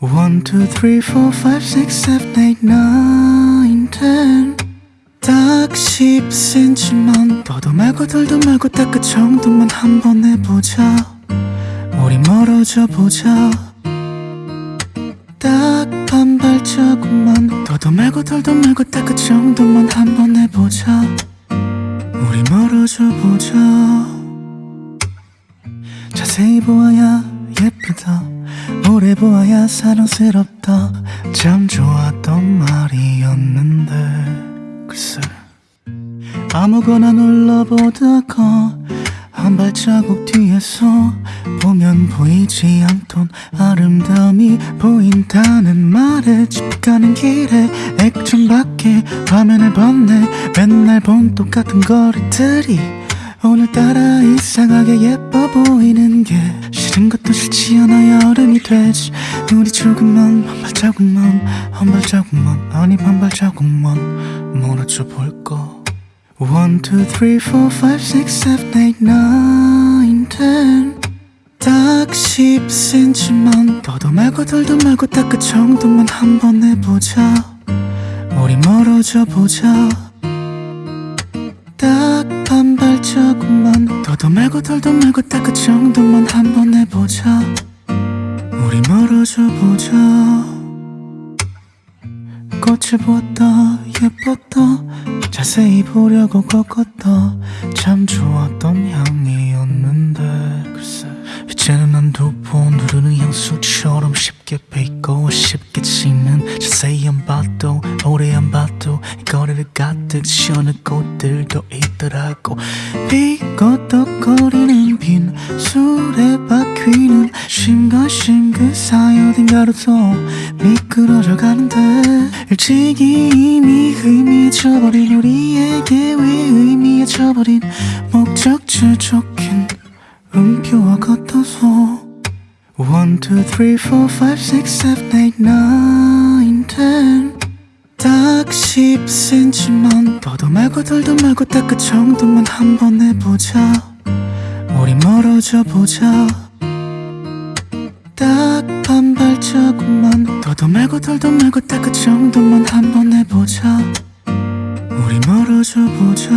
One, two, three, four, five, six, seven, eight, nine, ten. 딱 10cm만 더도 말고 덜도 말고 딱 그 정도만 한번 해보자. 우리 멀어져 보자. 딱 반 발자국만 더도 말고 덜도 말고 딱 그 정도만 한번 해보자. 우리 멀어져 보자. 자세히 보아야 예쁘다 오래 보아야 사랑스럽다. 참 좋았던 말이었는데 글쎄. 아무거나 눌러보다가 한 발자국 뒤에서 보면 보이지 않던 아름다움이 보인다는 말에 집 가는 길에 액정밖에 화면을 봤네. 맨날 본 똑같은 거리들이 오늘따라 이상하게 예뻐 보이는 게 싫은 것도 싫지 않아 여름이 되지. 우리 조금만 한 발자국만 한 발자국만 아니 반 발자국만 멀어져 볼까 One, two, three, four, five, six, seven, eight, nine, ten. 딱 10cm만. 더도 말고 덜도 말고 딱 그 정도만 한 번 해보자. 우리 멀어져 보자. 딱반 발자국만 더도 말고 덜도 말고 딱 그 정도만 한번 해보자. 우리 멀어져 보자. 꽃을 보았다 예뻤다. 자세히 보려고 걷었다. 참 좋았던 향이었는데 글쎄 이제는 난 두 번 누르는 향수처럼 쉽게 베이고 쉽게 가득 시원한 꽃들도 있더라고. 비거덕거리는 빈 술에 박히는 심가심그 사이 어딘가로 또 미끄러져 가는데 일찍이 이미 의미해져버린 우리에게 왜 의미해져버린 목적지 적힌 음표와 같아서 1, 2, 3, 4, 5, 6, 7, 8, 9, 10 10cm만 더도 말고 덜도 말고 딱 그 정도만 한번 해보자. 우리 멀어져 보자. 딱 반 발자국만 더도 말고 덜도 말고 딱 그 정도만 한번 해보자. 우리 멀어져 보자